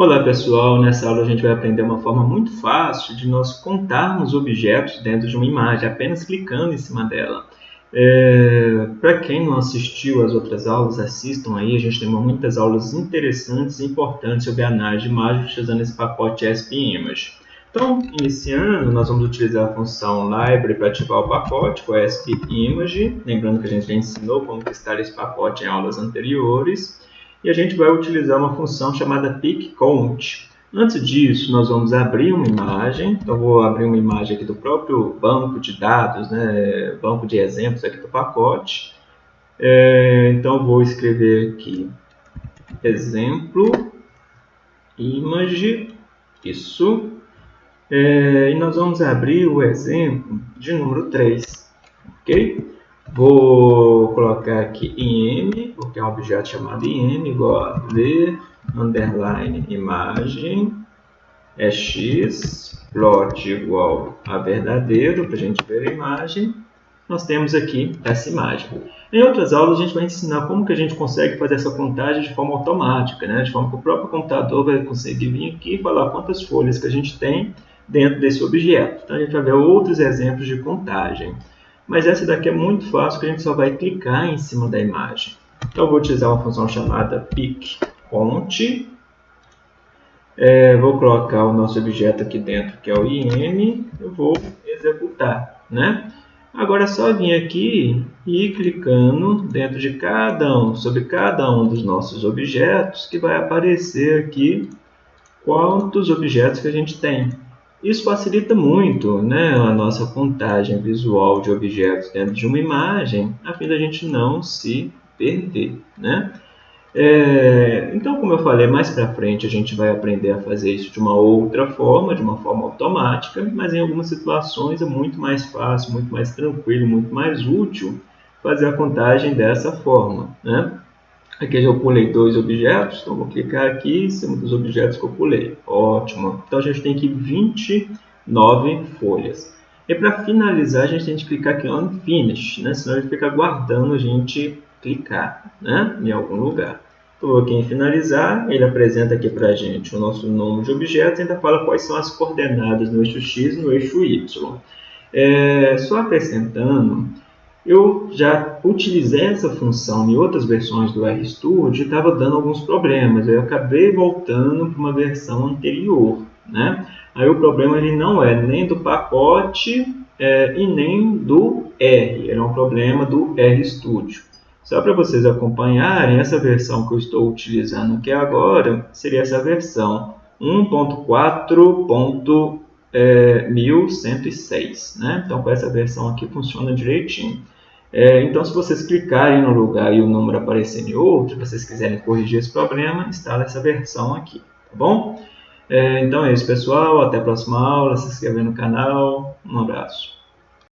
Olá pessoal, nessa aula a gente vai aprender uma forma muito fácil de nós contarmos objetos dentro de uma imagem, apenas clicando em cima dela. É, Para quem não assistiu às outras aulas, assistam aí, a gente tem muitas aulas interessantes e importantes sobre análise de imagens usando esse pacote ESP Image. Então, iniciando, nós vamos utilizar a função library para ativar o pacote com ESP Image, lembrando que a gente já ensinou como instalar esse pacote em aulas anteriores e a gente vai utilizar uma função chamada pickCount. Antes disso, nós vamos abrir uma imagem, então vou abrir uma imagem aqui do próprio banco de dados, né, banco de exemplos aqui do pacote. É, então vou escrever aqui exemplo, image, isso, é, e nós vamos abrir o exemplo de número 3, ok? Vou colocar aqui im, porque é um objeto chamado im, igual a ver, underline, imagem, é x, plot igual a verdadeiro, para a gente ver a imagem. Nós temos aqui essa imagem. Em outras aulas, a gente vai ensinar como que a gente consegue fazer essa contagem de forma automática, né? de forma que o próprio computador vai conseguir vir aqui e falar quantas folhas que a gente tem dentro desse objeto. Então, a gente vai ver outros exemplos de contagem. Mas essa daqui é muito fácil, que a gente só vai clicar em cima da imagem. Então, eu vou utilizar uma função chamada pickCount. É, vou colocar o nosso objeto aqui dentro, que é o IM. Eu vou executar, né? Agora é só vir aqui e clicando dentro de cada um, sobre cada um dos nossos objetos, que vai aparecer aqui quantos objetos que a gente tem. Isso facilita muito né, a nossa contagem visual de objetos dentro de uma imagem, a fim da gente não se perder. Né? É, então, como eu falei, mais para frente a gente vai aprender a fazer isso de uma outra forma, de uma forma automática, mas em algumas situações é muito mais fácil, muito mais tranquilo, muito mais útil fazer a contagem dessa forma. Né? Aqui eu pulei dois objetos, então vou clicar aqui em cima dos objetos que eu pulei. Ótimo. Então a gente tem aqui 29 folhas. E para finalizar, a gente tem que clicar aqui on Finish, né? senão ele fica aguardando a gente clicar né? em algum lugar. Estou aqui em finalizar, ele apresenta aqui para a gente o nosso nome de objeto e ainda fala quais são as coordenadas no eixo X e no eixo Y. É, só acrescentando, eu já utilizei essa função em outras versões do RStudio e estava dando alguns problemas. Eu acabei voltando para uma versão anterior. Né? Aí o problema ele não é nem do pacote é, e nem do R. Era um problema do RStudio. Só para vocês acompanharem, essa versão que eu estou utilizando aqui agora seria essa versão 1.4.1106. Né? Então, com essa versão aqui funciona direitinho. É, então, se vocês clicarem no lugar e o número aparecer em outro, se vocês quiserem corrigir esse problema, instala essa versão aqui, tá bom? É, então é isso, pessoal. Até a próxima aula. Se inscreva no canal. Um abraço.